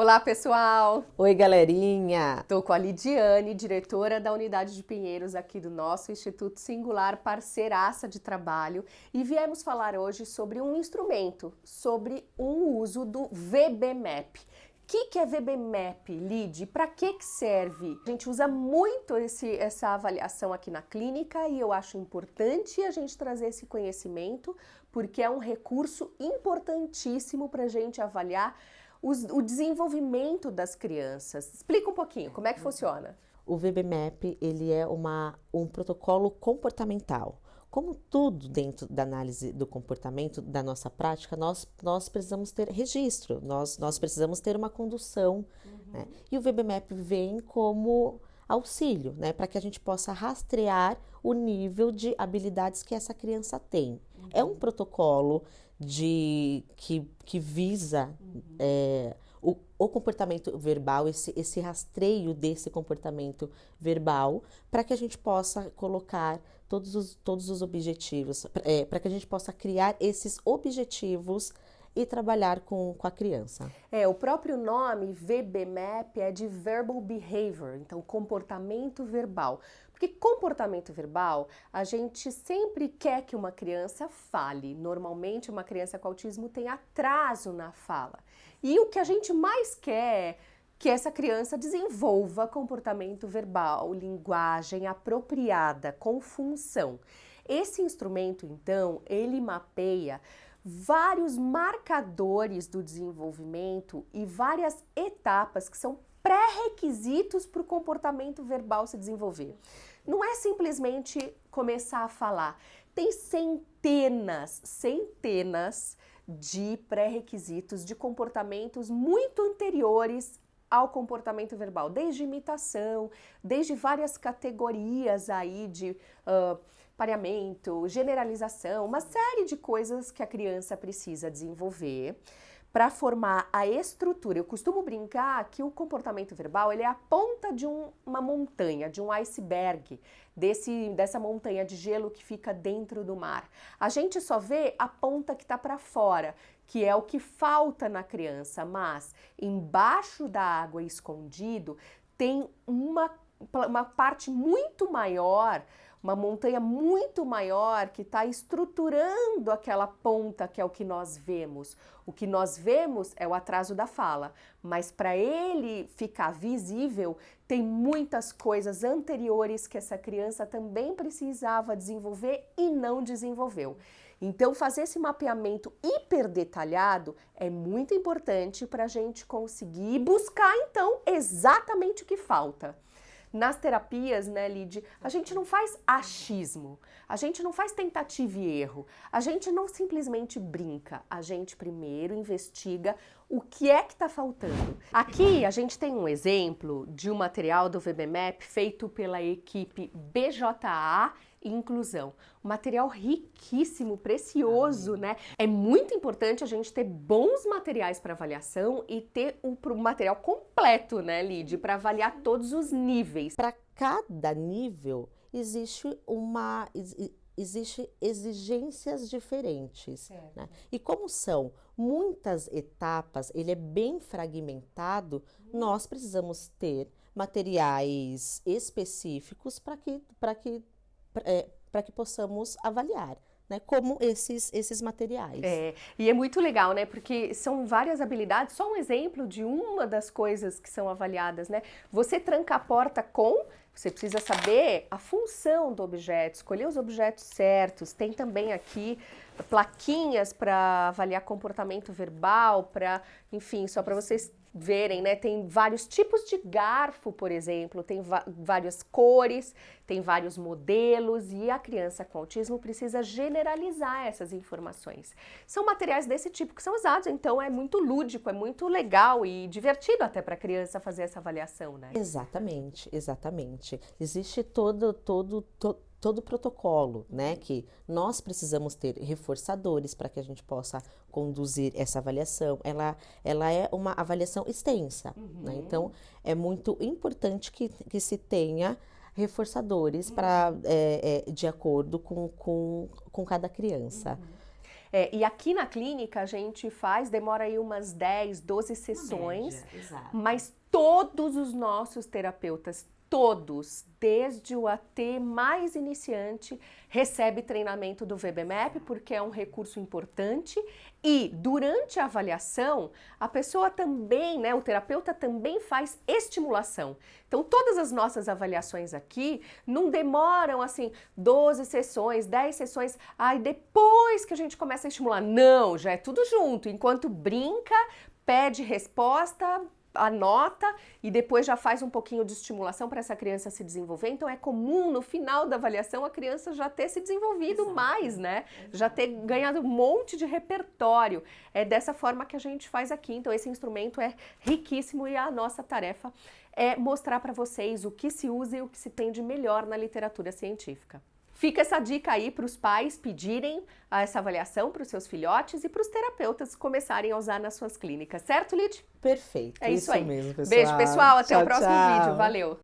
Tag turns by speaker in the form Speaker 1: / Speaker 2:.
Speaker 1: Olá, pessoal!
Speaker 2: Oi, galerinha!
Speaker 1: Estou com a Lidiane, diretora da Unidade de Pinheiros aqui do nosso Instituto Singular, parceiraça de trabalho, e viemos falar hoje sobre um instrumento, sobre um uso do VBMAP. O que, que é VBMAP, Lid? Para que, que serve? A gente usa muito esse, essa avaliação aqui na clínica e eu acho importante a gente trazer esse conhecimento porque é um recurso importantíssimo para a gente avaliar os, o desenvolvimento das crianças. Explica um pouquinho, como é que funciona?
Speaker 2: O VBMAP, ele é uma, um protocolo comportamental. Como tudo dentro da análise do comportamento, da nossa prática, nós, nós precisamos ter registro, nós, nós precisamos ter uma condução. Uhum. Né? E o VBMAP vem como auxílio, né, para que a gente possa rastrear o nível de habilidades que essa criança tem. Uhum. É um protocolo de que, que visa uhum. é, o, o, comportamento verbal, esse, esse rastreio desse comportamento verbal, para que a gente possa colocar todos os, todos os objetivos, é, para que a gente possa criar esses objetivos e trabalhar com, com a criança.
Speaker 1: É, o próprio nome VBMAP é de Verbal Behavior, então comportamento verbal. Porque comportamento verbal, a gente sempre quer que uma criança fale. Normalmente, uma criança com autismo tem atraso na fala. E o que a gente mais quer é que essa criança desenvolva comportamento verbal, linguagem apropriada, com função. Esse instrumento, então, ele mapeia vários marcadores do desenvolvimento e várias etapas que são pré-requisitos para o comportamento verbal se desenvolver. Não é simplesmente começar a falar. Tem centenas, centenas de pré-requisitos de comportamentos muito anteriores ao comportamento verbal, desde imitação, desde várias categorias aí de uh, pareamento, generalização, uma série de coisas que a criança precisa desenvolver para formar a estrutura. Eu costumo brincar que o comportamento verbal ele é a ponta de um, uma montanha, de um iceberg, desse, dessa montanha de gelo que fica dentro do mar. A gente só vê a ponta que está para fora, que é o que falta na criança, mas embaixo da água escondido tem uma, uma parte muito maior uma montanha muito maior que está estruturando aquela ponta que é o que nós vemos. O que nós vemos é o atraso da fala, mas para ele ficar visível, tem muitas coisas anteriores que essa criança também precisava desenvolver e não desenvolveu. Então, fazer esse mapeamento hiper detalhado é muito importante para a gente conseguir buscar, então, exatamente o que falta. Nas terapias, né, Lid, a gente não faz achismo, a gente não faz tentativa e erro, a gente não simplesmente brinca, a gente primeiro investiga o que é que está faltando. Aqui a gente tem um exemplo de um material do VBMAP feito pela equipe BJA inclusão. Um material riquíssimo, precioso, né? É muito importante a gente ter bons materiais para avaliação e ter o um, material completo, né, Lid, para avaliar todos os níveis.
Speaker 2: Para cada nível existe uma existe exigências diferentes. Né? E como são muitas etapas, ele é bem fragmentado, nós precisamos ter materiais específicos para que, que é, para que possamos avaliar. Né, como esses, esses materiais.
Speaker 1: É, e é muito legal, né? Porque são várias habilidades. Só um exemplo de uma das coisas que são avaliadas, né? Você tranca a porta com, você precisa saber a função do objeto, escolher os objetos certos. Tem também aqui plaquinhas para avaliar comportamento verbal, para, enfim, só para vocês verem, né? Tem vários tipos de garfo, por exemplo, tem várias cores, tem vários modelos e a criança com autismo precisa generalizar essas informações. São materiais desse tipo que são usados, então é muito lúdico, é muito legal e divertido até para a criança fazer essa avaliação, né?
Speaker 2: Exatamente, exatamente. Existe todo, todo, todo todo o protocolo, né? Que nós precisamos ter reforçadores para que a gente possa conduzir essa avaliação. Ela, ela é uma avaliação extensa, uhum. né? Então, é muito importante que, que se tenha reforçadores uhum. para é, é, de acordo com, com, com cada criança.
Speaker 1: Uhum. É, e aqui na clínica a gente faz, demora aí umas 10, 12 sessões,
Speaker 2: média,
Speaker 1: mas todos os nossos terapeutas, todos, desde o AT mais iniciante, recebe treinamento do VBMAP porque é um recurso importante e durante a avaliação, a pessoa também, né, o terapeuta também faz estimulação. Então, todas as nossas avaliações aqui não demoram assim 12 sessões, 10 sessões, aí depois que a gente começa a estimular. Não, já é tudo junto. Enquanto brinca, pede resposta, anota e depois já faz um pouquinho de estimulação para essa criança se desenvolver. Então é comum no final da avaliação a criança já ter se desenvolvido Exato. mais, né? Exato. Já ter ganhado um monte de repertório. É dessa forma que a gente faz aqui. Então esse instrumento é riquíssimo e a nossa tarefa é mostrar para vocês o que se usa e o que se tem de melhor na literatura científica. Fica essa dica aí para os pais pedirem essa avaliação para os seus filhotes e para os terapeutas começarem a usar nas suas clínicas, certo, Lid?
Speaker 2: Perfeito.
Speaker 1: É isso, isso aí.
Speaker 2: mesmo, pessoal.
Speaker 1: Beijo, pessoal. Até tchau, o próximo tchau. vídeo. Valeu.